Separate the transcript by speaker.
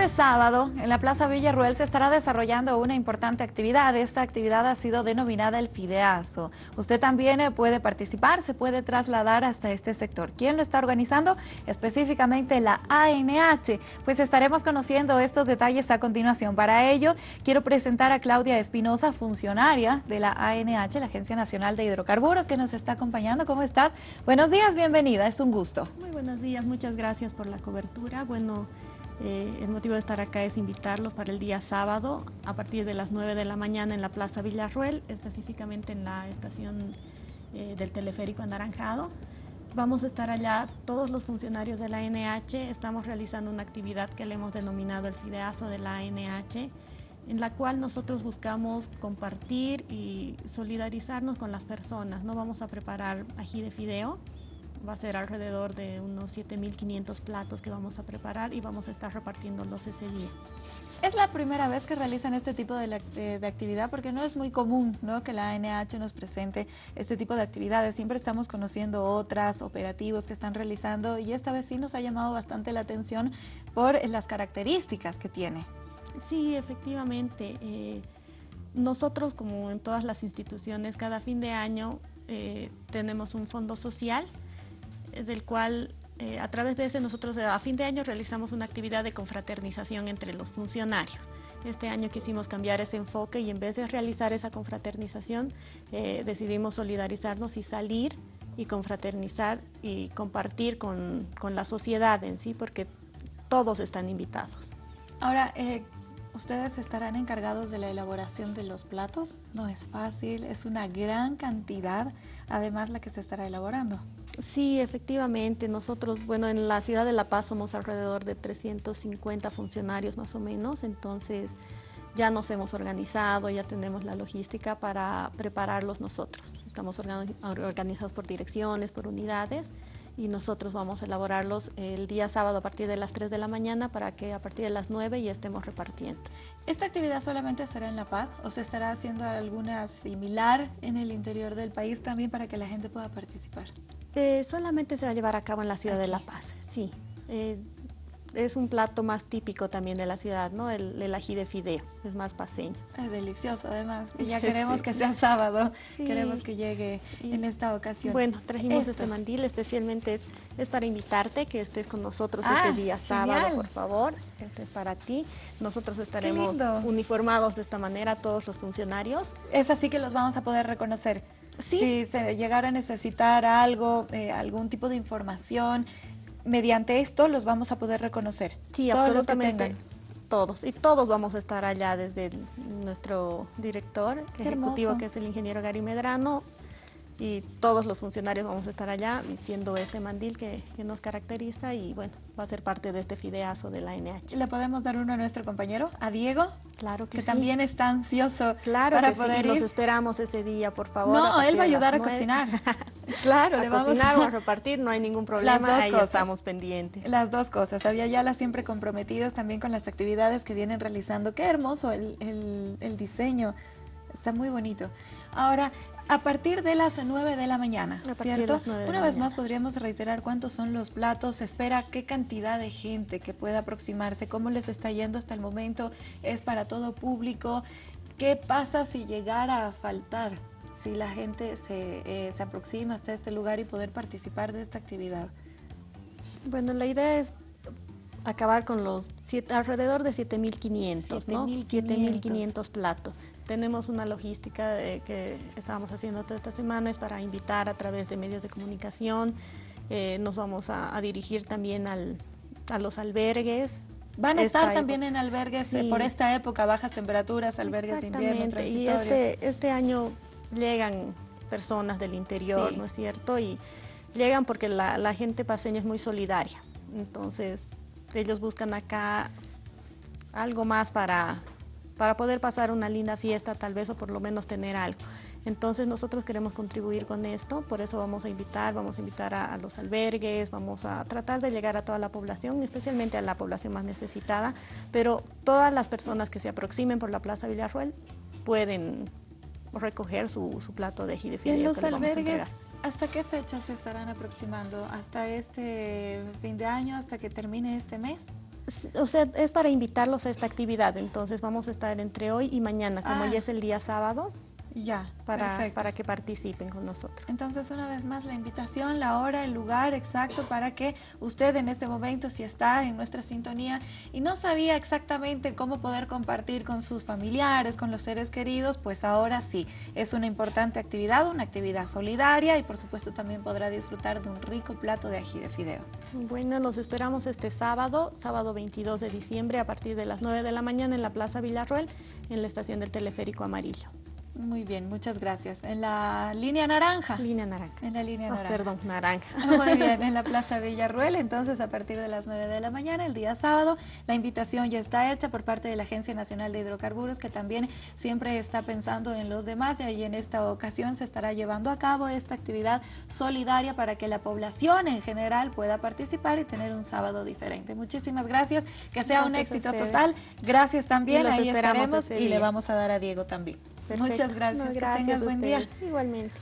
Speaker 1: Este sábado, en la Plaza Villarruel, se estará desarrollando una importante actividad. Esta actividad ha sido denominada el Fideazo. Usted también eh, puede participar, se puede trasladar hasta este sector. ¿Quién lo está organizando? Específicamente la ANH. Pues estaremos conociendo estos detalles a continuación. Para ello, quiero presentar a Claudia Espinosa, funcionaria de la ANH, la Agencia Nacional de Hidrocarburos, que nos está acompañando. ¿Cómo estás? Buenos días, bienvenida, es un gusto.
Speaker 2: Muy buenos días, muchas gracias por la cobertura. Bueno, eh, el motivo de estar acá es invitarlos para el día sábado a partir de las 9 de la mañana en la Plaza Villarruel, específicamente en la estación eh, del teleférico Anaranjado. Vamos a estar allá todos los funcionarios de la ANH, estamos realizando una actividad que le hemos denominado el Fideazo de la ANH, en la cual nosotros buscamos compartir y solidarizarnos con las personas. No vamos a preparar ají de fideo, va a ser alrededor de unos 7.500 platos que vamos a preparar y vamos a estar repartiéndolos ese día.
Speaker 1: Es la primera vez que realizan este tipo de, actividad porque no es muy común ¿no? que la ANH nos presente este tipo de actividades. Siempre estamos conociendo otras operativos que están realizando y esta vez sí nos ha llamado bastante la atención por las características que tiene.
Speaker 2: Sí, efectivamente. Eh, nosotros, como en todas las instituciones, cada fin de año eh, tenemos un fondo social del cual eh, a través de ese nosotros a fin de año realizamos una actividad de confraternización entre los funcionarios. Este año quisimos cambiar ese enfoque y en vez de realizar esa confraternización eh, decidimos solidarizarnos y salir y confraternizar y compartir con, con, la sociedad en sí porque todos están invitados.
Speaker 1: Ahora, ustedes estarán encargados de la elaboración de los platos. No es fácil, es una gran cantidad, además la que se estará elaborando.
Speaker 2: Sí, efectivamente. Nosotros, bueno, en la ciudad de La Paz somos alrededor de 350 funcionarios más o menos, entonces ya nos hemos organizado, ya tenemos la logística para prepararlos nosotros. Estamos organizados por direcciones, por unidades y nosotros vamos a elaborarlos el día sábado a partir de las 3 de la mañana para que a partir de las 9 ya estemos repartiendo.
Speaker 1: ¿Esta actividad solamente será en La Paz o se estará haciendo alguna similar en el interior del país también para que la gente pueda participar?
Speaker 2: Eh, solamente se va a llevar a cabo en la ciudad de La Paz, sí. Eh, es un plato más típico también de la ciudad, ¿no? El, ají de fideo, es más paseño.
Speaker 1: Es delicioso además, ya queremos que sea sábado, queremos que llegue en esta ocasión.
Speaker 2: Bueno, trajimos este mandil, especialmente es, para invitarte que estés con nosotros ese ah, día sábado, por favor. Este es para ti. Nosotros estaremos uniformados de esta manera, todos los funcionarios.
Speaker 1: Es así que los vamos a poder reconocer. Si se llegara a necesitar algo, eh, algún tipo de información, mediante esto los vamos a poder reconocer.
Speaker 2: Sí, todos absolutamente. Todos, y todos vamos a estar allá desde nuestro director ejecutivo, que es el ingeniero Gary Medrano, y todos los funcionarios vamos a estar allá vistiendo este mandil que, nos caracteriza y bueno, va a ser parte de este fideazo de la NH.
Speaker 1: ¿Le podemos dar uno a nuestro compañero, a Diego?
Speaker 2: Claro que,
Speaker 1: que también está ansioso
Speaker 2: claro para poder ir. los esperamos ese día, por favor.
Speaker 1: No, él va a ayudar a cocinar.
Speaker 2: claro, le vamos cocinar a... o a repartir, no hay ningún problema, las dos ahí cosas. estamos pendientes.
Speaker 1: Las dos cosas, había ya las siempre comprometidos también con las actividades que vienen realizando. Qué hermoso el, el, el diseño, está muy bonito. Ahora, a partir de las 9 de la mañana, ¿cierto? Una vez más podríamos reiterar cuántos son los platos, se espera qué cantidad de gente que pueda aproximarse, cómo les está yendo hasta el momento, es para todo público, qué pasa si llegara a faltar, si la gente se, eh, se aproxima hasta este lugar y poder participar de esta actividad.
Speaker 2: Bueno, la idea es acabar con los siete, alrededor de 7.500, ¿no? 7.500 platos. Tenemos una logística que estábamos haciendo toda esta semana, es para invitar a través de medios de comunicación. Eh, nos vamos a, dirigir también al, a los albergues,
Speaker 1: Van a estar también en albergues eh, por esta época, bajas temperaturas, albergues de invierno,
Speaker 2: Y este, este año llegan personas del interior, ¿no es cierto? Y llegan porque la, la, gente paseña es muy solidaria. Entonces, ellos buscan acá algo más para, para poder pasar una linda fiesta tal vez o por lo menos tener algo. Entonces nosotros queremos contribuir con esto, por eso vamos a invitar, vamos a invitar a, los albergues, vamos a tratar de llegar a toda la población, especialmente a la población más necesitada, pero todas las personas que se aproximen por la Plaza Villarruel pueden recoger su, plato de ají de
Speaker 1: ¿Y en los albergues hasta qué fecha se estarán aproximando? ¿Hasta este fin de año, hasta que termine este mes?
Speaker 2: O sea, es para invitarlos a esta actividad, entonces vamos a estar entre hoy y mañana, como
Speaker 1: Ah.
Speaker 2: ya es el día sábado,
Speaker 1: Ya,
Speaker 2: para,
Speaker 1: perfecto.
Speaker 2: para que participen con nosotros.
Speaker 1: Entonces, una vez más, la invitación, la hora, el lugar exacto para que usted en este momento, si está en nuestra sintonía y no sabía exactamente cómo poder compartir con sus familiares, con los seres queridos, pues ahora sí, es una importante actividad, una actividad solidaria y por supuesto también podrá disfrutar de un rico plato de ají de fideo.
Speaker 2: Bueno, los esperamos este sábado, sábado 22 de diciembre, a partir de las 9 de la mañana en la Plaza Villarruel, en la estación del Teleférico Amarillo.
Speaker 1: Muy bien, muchas gracias. En la línea naranja.
Speaker 2: Línea naranja.
Speaker 1: En la línea
Speaker 2: Oh,
Speaker 1: naranja.
Speaker 2: perdón, naranja.
Speaker 1: Muy bien, en la Plaza Villarruel, entonces a partir de las 9 de la mañana, el día sábado, la invitación ya está hecha por parte de la Agencia Nacional de Hidrocarburos, que también siempre está pensando en los demás y en esta ocasión se estará llevando a cabo esta actividad solidaria para que la población en general pueda participar y tener un sábado diferente. Muchísimas gracias, que sea un
Speaker 2: Gracias
Speaker 1: éxito total. Gracias también, ahí
Speaker 2: esperamos
Speaker 1: estaremos y le vamos a dar a Diego también.
Speaker 2: Perfecto.
Speaker 1: Muchas gracias,
Speaker 2: No,
Speaker 1: que
Speaker 2: gracias
Speaker 1: tengas buen día.
Speaker 2: Igualmente.